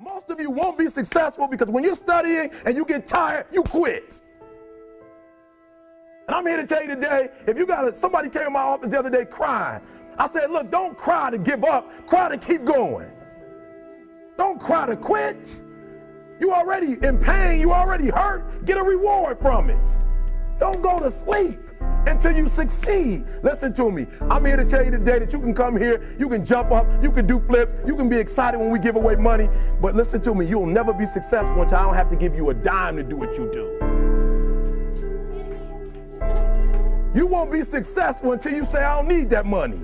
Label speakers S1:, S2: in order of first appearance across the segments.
S1: Most of you won't be successful because when you're studying and you get tired, you quit. And I'm here to tell you today, if you got a, somebody came in my office the other day crying, I said, look, don't cry to give up, cry to keep going. Don't cry to quit. You already in pain, you already hurt, get a reward from it. Don't go to sleep until you succeed. Listen to me. I'm here to tell you today that you can come here, you can jump up, you can do flips, you can be excited when we give away money. But listen to me, you'll never be successful until I don't have to give you a dime to do what you do. You won't be successful until you say, I don't need that money.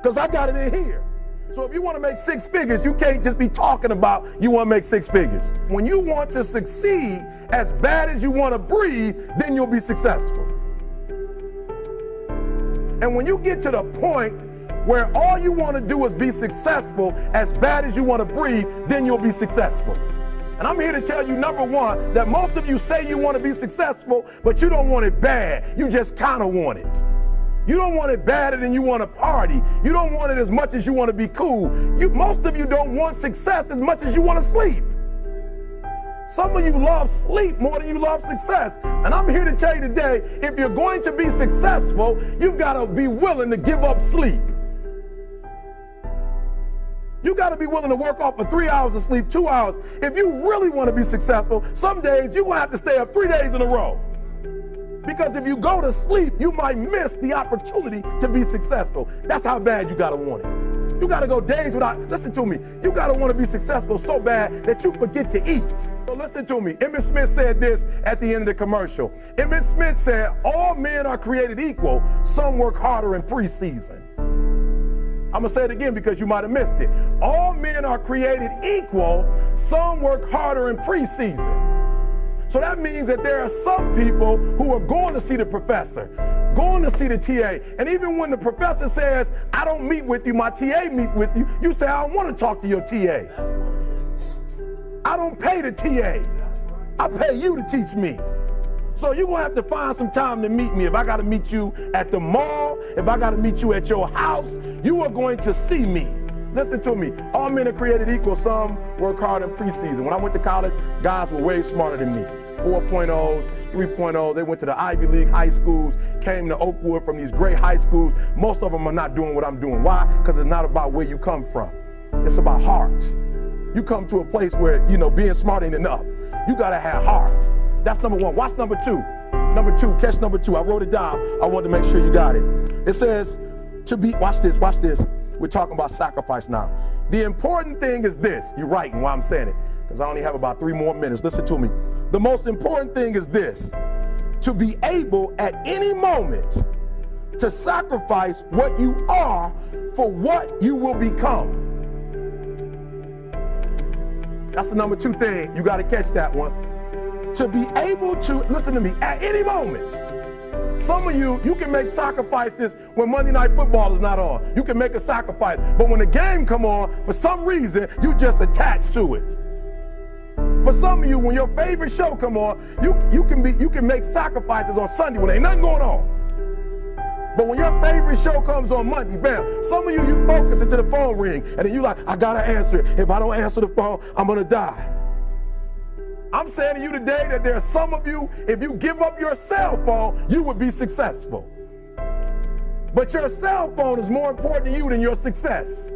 S1: Because I got it in here. So if you want to make six figures, you can't just be talking about you want to make six figures. When you want to succeed as bad as you want to breathe, then you'll be successful. And when you get to the point where all you want to do is be successful as bad as you want to breathe, then you'll be successful. And I'm here to tell you, number one, that most of you say you want to be successful, but you don't want it bad. You just kind of want it. You don't want it badder than you want to party. You don't want it as much as you want to be cool. You, most of you don't want success as much as you want to sleep. Some of you love sleep more than you love success. And I'm here to tell you today, if you're going to be successful, you've got to be willing to give up sleep. You got to be willing to work off for three hours of sleep, two hours. If you really want to be successful, some days you're going to have to stay up three days in a row. Because if you go to sleep, you might miss the opportunity to be successful. That's how bad you got to want it. You got to go days without, listen to me, you got to want to be successful so bad that you forget to eat. Listen to me. Emmitt Smith said this at the end of the commercial. Emmitt Smith said, all men are created equal. Some work harder in preseason. I'm going to say it again because you might have missed it. All men are created equal. Some work harder in preseason. So that means that there are some people who are going to see the professor, going to see the TA. And even when the professor says, I don't meet with you, my TA meet with you, you say, I don't want to talk to your TA. I don't pay the TA. I pay you to teach me. So you're to have to find some time to meet me. If I got to meet you at the mall, if I got to meet you at your house, you are going to see me. Listen to me. All men are created equal. Some work hard in preseason. When I went to college, guys were way smarter than me. 4.0s, 3.0s. They went to the Ivy League high schools, came to Oakwood from these great high schools. Most of them are not doing what I'm doing. Why? Because it's not about where you come from. It's about heart. You come to a place where, you know, being smart ain't enough. You got to have heart. That's number one. Watch number two. Number two, catch number two. I wrote it down. I wanted to make sure you got it. It says, to be, watch this, watch this. We're talking about sacrifice now. The important thing is this. You're right why I'm saying it, because I only have about three more minutes. Listen to me. The most important thing is this. To be able at any moment to sacrifice what you are for what you will become. That's the number two thing. You got to catch that one. To be able to, listen to me, at any moment, some of you, you can make sacrifices when Monday Night Football is not on. You can make a sacrifice. But when the game come on, for some reason, you just attach to it. For some of you, when your favorite show come on, you, you, can, be, you can make sacrifices on Sunday when ain't nothing going on. But when your favorite show comes on Monday, bam, some of you, you focus until the phone ring, and then you like, I gotta answer it. If I don't answer the phone, I'm gonna die. I'm saying to you today that there are some of you, if you give up your cell phone, you would be successful. But your cell phone is more important to you than your success.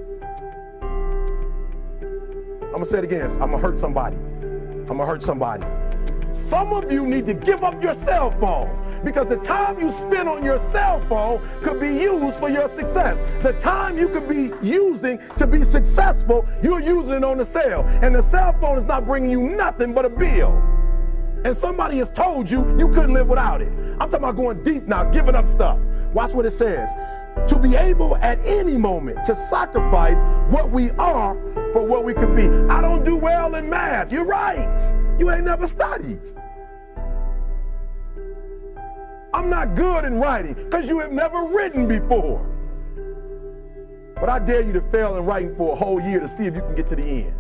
S1: I'm gonna say it again. I'm gonna hurt somebody. I'm gonna hurt somebody. Some of you need to give up your cell phone because the time you spend on your cell phone could be used for your success. The time you could be using to be successful, you're using it on the cell. And the cell phone is not bringing you nothing but a bill. And somebody has told you you couldn't live without it. I'm talking about going deep now, giving up stuff. Watch what it says. To be able at any moment to sacrifice what we are for what we could be. I don't do well in math. You're right. You ain't never studied. I'm not good in writing because you have never written before. But I dare you to fail in writing for a whole year to see if you can get to the end.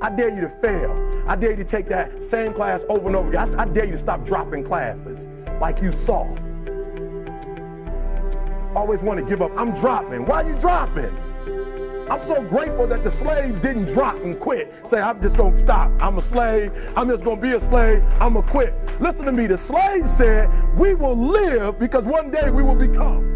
S1: I dare you to fail. I dare you to take that same class over and over again. I, I dare you to stop dropping classes like you soft. Always want to give up. I'm dropping. Why you dropping? I'm so grateful that the slaves didn't drop and quit. Say, I'm just gonna stop. I'm a slave. I'm just gonna be a slave. I'm gonna quit. Listen to me. The slave said, We will live because one day we will become.